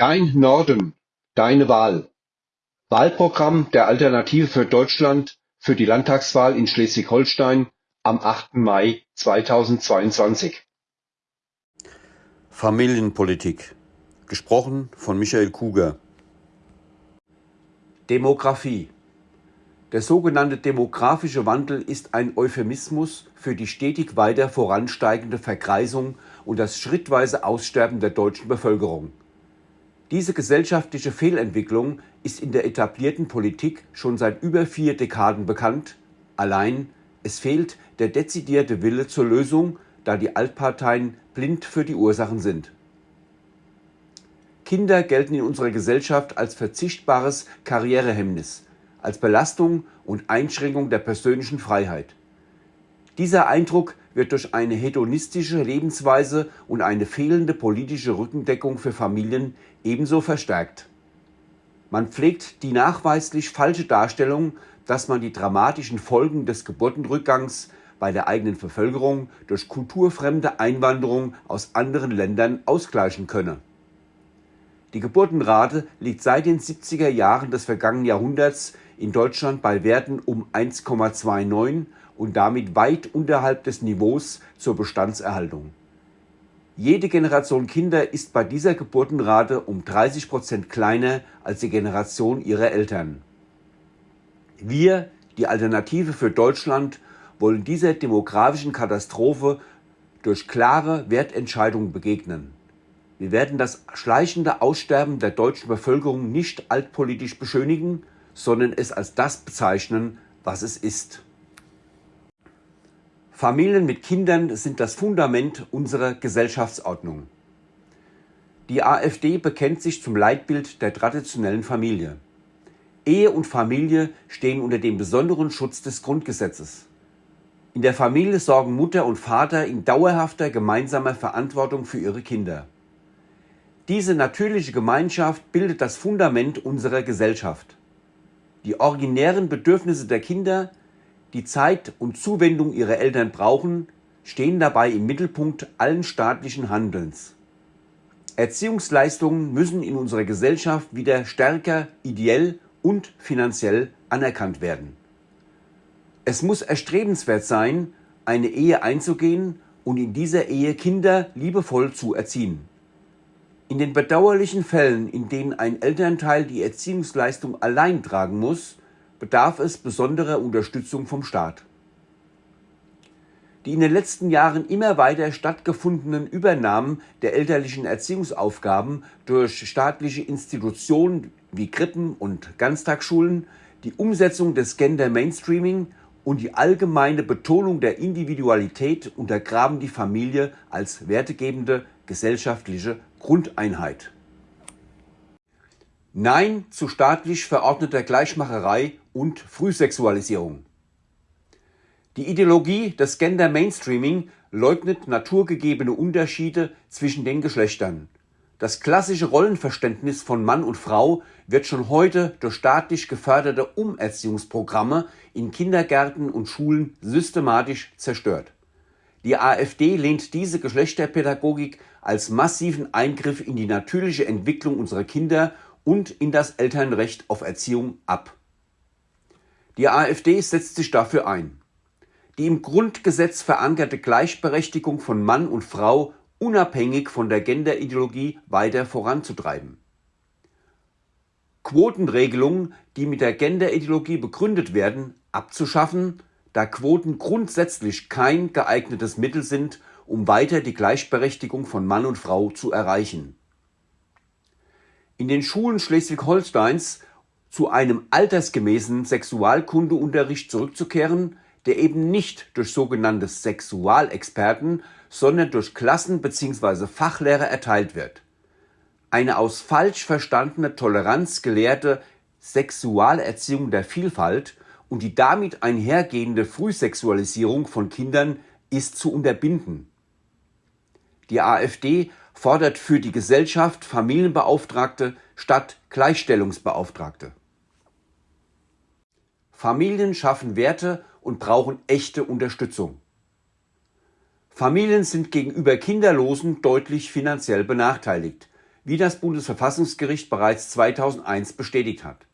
Dein Norden, deine Wahl. Wahlprogramm der Alternative für Deutschland für die Landtagswahl in Schleswig-Holstein am 8. Mai 2022. Familienpolitik. Gesprochen von Michael Kuger. Demografie. Der sogenannte demografische Wandel ist ein Euphemismus für die stetig weiter voransteigende Vergreisung und das schrittweise Aussterben der deutschen Bevölkerung. Diese gesellschaftliche Fehlentwicklung ist in der etablierten Politik schon seit über vier Dekaden bekannt, allein es fehlt der dezidierte Wille zur Lösung, da die Altparteien blind für die Ursachen sind. Kinder gelten in unserer Gesellschaft als verzichtbares Karrierehemmnis, als Belastung und Einschränkung der persönlichen Freiheit. Dieser Eindruck wird durch eine hedonistische Lebensweise und eine fehlende politische Rückendeckung für Familien ebenso verstärkt. Man pflegt die nachweislich falsche Darstellung, dass man die dramatischen Folgen des Geburtenrückgangs bei der eigenen Bevölkerung durch kulturfremde Einwanderung aus anderen Ländern ausgleichen könne. Die Geburtenrate liegt seit den 70er Jahren des vergangenen Jahrhunderts in Deutschland bei Werten um 1,29 und damit weit unterhalb des Niveaus zur Bestandserhaltung. Jede Generation Kinder ist bei dieser Geburtenrate um 30 Prozent kleiner als die Generation ihrer Eltern. Wir, die Alternative für Deutschland, wollen dieser demografischen Katastrophe durch klare Wertentscheidungen begegnen. Wir werden das schleichende Aussterben der deutschen Bevölkerung nicht altpolitisch beschönigen, sondern es als das bezeichnen, was es ist. Familien mit Kindern sind das Fundament unserer Gesellschaftsordnung. Die AfD bekennt sich zum Leitbild der traditionellen Familie. Ehe und Familie stehen unter dem besonderen Schutz des Grundgesetzes. In der Familie sorgen Mutter und Vater in dauerhafter gemeinsamer Verantwortung für ihre Kinder. Diese natürliche Gemeinschaft bildet das Fundament unserer Gesellschaft. Die originären Bedürfnisse der Kinder die Zeit und Zuwendung ihrer Eltern brauchen, stehen dabei im Mittelpunkt allen staatlichen Handelns. Erziehungsleistungen müssen in unserer Gesellschaft wieder stärker ideell und finanziell anerkannt werden. Es muss erstrebenswert sein, eine Ehe einzugehen und in dieser Ehe Kinder liebevoll zu erziehen. In den bedauerlichen Fällen, in denen ein Elternteil die Erziehungsleistung allein tragen muss, bedarf es besonderer Unterstützung vom Staat. Die in den letzten Jahren immer weiter stattgefundenen Übernahmen der elterlichen Erziehungsaufgaben durch staatliche Institutionen wie Krippen und Ganztagsschulen, die Umsetzung des Gender Mainstreaming und die allgemeine Betonung der Individualität untergraben die Familie als wertegebende gesellschaftliche Grundeinheit. Nein zu staatlich verordneter Gleichmacherei und Frühsexualisierung. Die Ideologie des Gender Mainstreaming leugnet naturgegebene Unterschiede zwischen den Geschlechtern. Das klassische Rollenverständnis von Mann und Frau wird schon heute durch staatlich geförderte Umerziehungsprogramme in Kindergärten und Schulen systematisch zerstört. Die AfD lehnt diese Geschlechterpädagogik als massiven Eingriff in die natürliche Entwicklung unserer Kinder und in das Elternrecht auf Erziehung ab. Die AfD setzt sich dafür ein. Die im Grundgesetz verankerte Gleichberechtigung von Mann und Frau unabhängig von der Genderideologie weiter voranzutreiben. Quotenregelungen, die mit der Genderideologie begründet werden, abzuschaffen, da Quoten grundsätzlich kein geeignetes Mittel sind, um weiter die Gleichberechtigung von Mann und Frau zu erreichen in den Schulen Schleswig-Holsteins zu einem altersgemäßen Sexualkundeunterricht zurückzukehren, der eben nicht durch sogenannte Sexualexperten, sondern durch Klassen bzw. Fachlehrer erteilt wird. Eine aus falsch verstandene Toleranz gelehrte Sexualerziehung der Vielfalt und die damit einhergehende Frühsexualisierung von Kindern ist zu unterbinden. Die AfD fordert für die Gesellschaft Familienbeauftragte statt Gleichstellungsbeauftragte. Familien schaffen Werte und brauchen echte Unterstützung. Familien sind gegenüber Kinderlosen deutlich finanziell benachteiligt. wie das Bundesverfassungsgericht bereits 2001 bestätigt hat.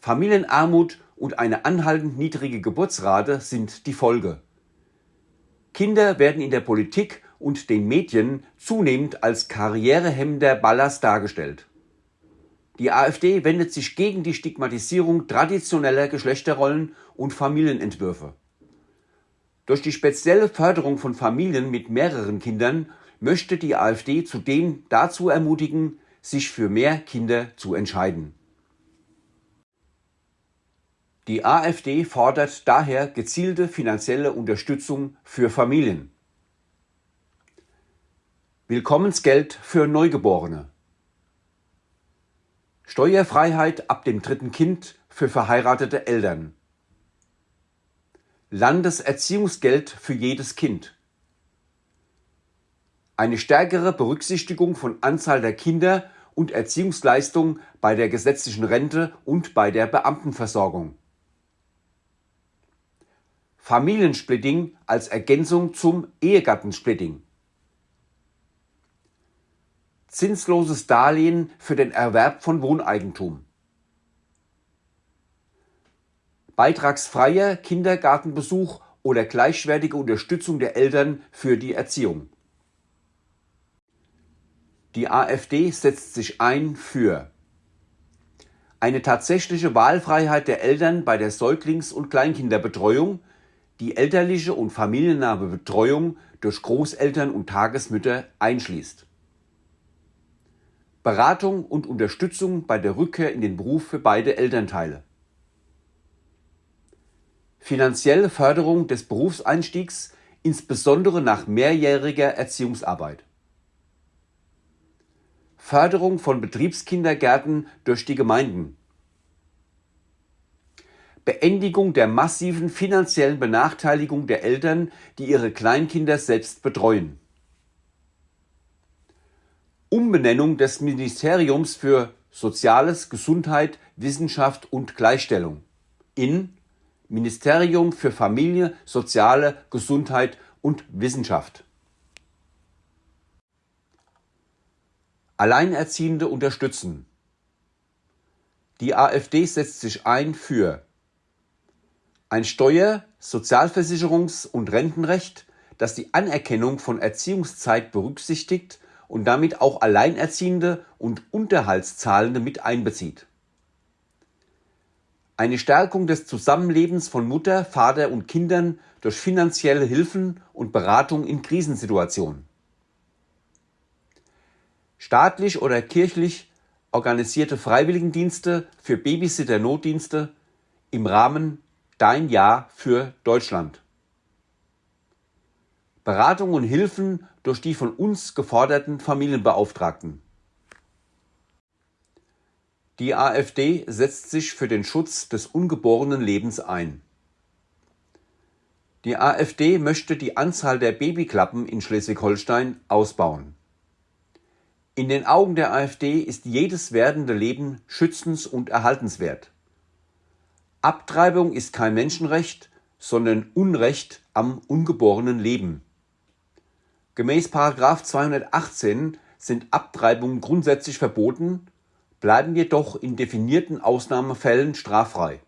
Familienarmut und eine anhaltend niedrige Geburtsrate sind die Folge. Kinder werden in der Politik und den Medien zunehmend als karrierehemmender Ballast dargestellt. Die AfD wendet sich gegen die Stigmatisierung traditioneller Geschlechterrollen und Familienentwürfe. Durch die spezielle Förderung von Familien mit mehreren Kindern möchte die AfD zudem dazu ermutigen, sich für mehr Kinder zu entscheiden. Die AfD fordert daher gezielte finanzielle Unterstützung für Familien. Willkommensgeld für Neugeborene. Steuerfreiheit ab dem dritten Kind für verheiratete Eltern. Landeserziehungsgeld für jedes Kind. Eine stärkere Berücksichtigung von Anzahl der Kinder und Erziehungsleistung bei der gesetzlichen Rente und bei der Beamtenversorgung. Familiensplitting als Ergänzung zum Ehegattensplitting zinsloses Darlehen für den Erwerb von Wohneigentum. Beitragsfreier Kindergartenbesuch oder gleichwertige Unterstützung der Eltern für die Erziehung. Die AfD setzt sich ein für eine tatsächliche Wahlfreiheit der Eltern bei der Säuglings- und Kleinkinderbetreuung, die elterliche und familiennahe Betreuung durch Großeltern und Tagesmütter einschließt. Beratung und Unterstützung bei der Rückkehr in den Beruf für beide Elternteile. Finanzielle Förderung des Berufseinstiegs, insbesondere nach mehrjähriger Erziehungsarbeit. Förderung von Betriebskindergärten durch die Gemeinden. Beendigung der massiven finanziellen Benachteiligung der Eltern, die ihre Kleinkinder selbst betreuen. Umbenennung des Ministeriums für Soziales, Gesundheit, Wissenschaft und Gleichstellung in Ministerium für Familie, Soziale, Gesundheit und Wissenschaft. Alleinerziehende unterstützen. Die AfD setzt sich ein für ein Steuer-, Sozialversicherungs- und Rentenrecht, das die Anerkennung von Erziehungszeit berücksichtigt und damit auch Alleinerziehende und Unterhaltszahlende mit einbezieht. Eine Stärkung des Zusammenlebens von Mutter, Vater und Kindern durch finanzielle Hilfen und Beratung in Krisensituationen. Staatlich oder kirchlich organisierte Freiwilligendienste für Babysitter-Notdienste im Rahmen Dein Jahr für Deutschland. Beratung und Hilfen durch die von uns geforderten Familienbeauftragten. Die AfD setzt sich für den Schutz des ungeborenen Lebens ein. Die AfD möchte die Anzahl der Babyklappen in Schleswig-Holstein ausbauen. In den Augen der AfD ist jedes werdende Leben schützens- und erhaltenswert. Abtreibung ist kein Menschenrecht, sondern Unrecht am ungeborenen Leben. Gemäß 218 sind Abtreibungen grundsätzlich verboten, bleiben jedoch in definierten Ausnahmefällen straffrei.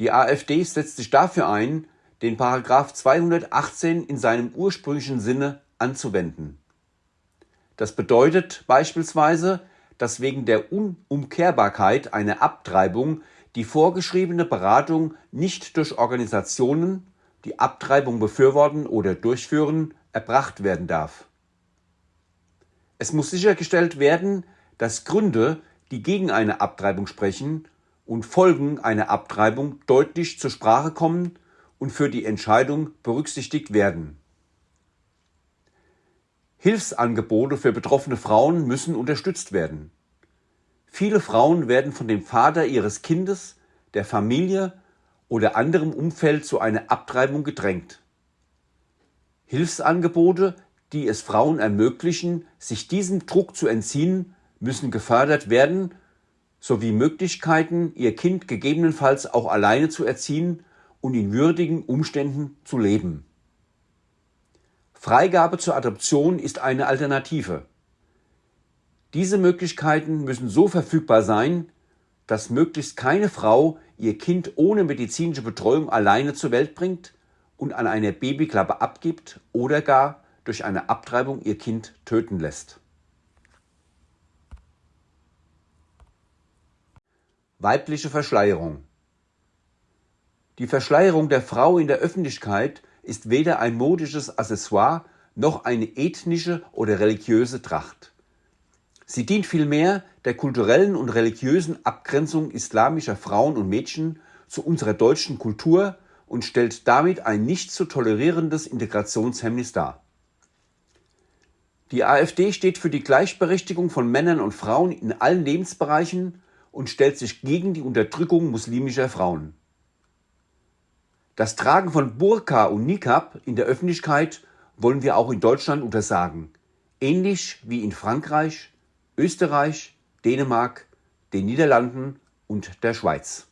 Die AfD setzt sich dafür ein, den 218 in seinem ursprünglichen Sinne anzuwenden. Das bedeutet beispielsweise, dass wegen der Unumkehrbarkeit einer Abtreibung die vorgeschriebene Beratung nicht durch Organisationen die Abtreibung befürworten oder durchführen, erbracht werden darf. Es muss sichergestellt werden, dass Gründe, die gegen eine Abtreibung sprechen und Folgen einer Abtreibung deutlich zur Sprache kommen und für die Entscheidung berücksichtigt werden. Hilfsangebote für betroffene Frauen müssen unterstützt werden. Viele Frauen werden von dem Vater ihres Kindes, der Familie oder anderem Umfeld zu einer Abtreibung gedrängt. Hilfsangebote, die es Frauen ermöglichen, sich diesem Druck zu entziehen, müssen gefördert werden, sowie Möglichkeiten, ihr Kind gegebenenfalls auch alleine zu erziehen und in würdigen Umständen zu leben. Freigabe zur Adoption ist eine Alternative. Diese Möglichkeiten müssen so verfügbar sein, dass möglichst keine Frau ihr Kind ohne medizinische Betreuung alleine zur Welt bringt und an einer Babyklappe abgibt oder gar durch eine Abtreibung ihr Kind töten lässt. Weibliche Verschleierung Die Verschleierung der Frau in der Öffentlichkeit ist weder ein modisches Accessoire noch eine ethnische oder religiöse Tracht. Sie dient vielmehr der kulturellen und religiösen Abgrenzung islamischer Frauen und Mädchen zu unserer deutschen Kultur und stellt damit ein nicht zu tolerierendes Integrationshemmnis dar. Die AfD steht für die Gleichberechtigung von Männern und Frauen in allen Lebensbereichen und stellt sich gegen die Unterdrückung muslimischer Frauen. Das Tragen von Burka und Niqab in der Öffentlichkeit wollen wir auch in Deutschland untersagen, ähnlich wie in Frankreich, Österreich, Dänemark, den Niederlanden und der Schweiz.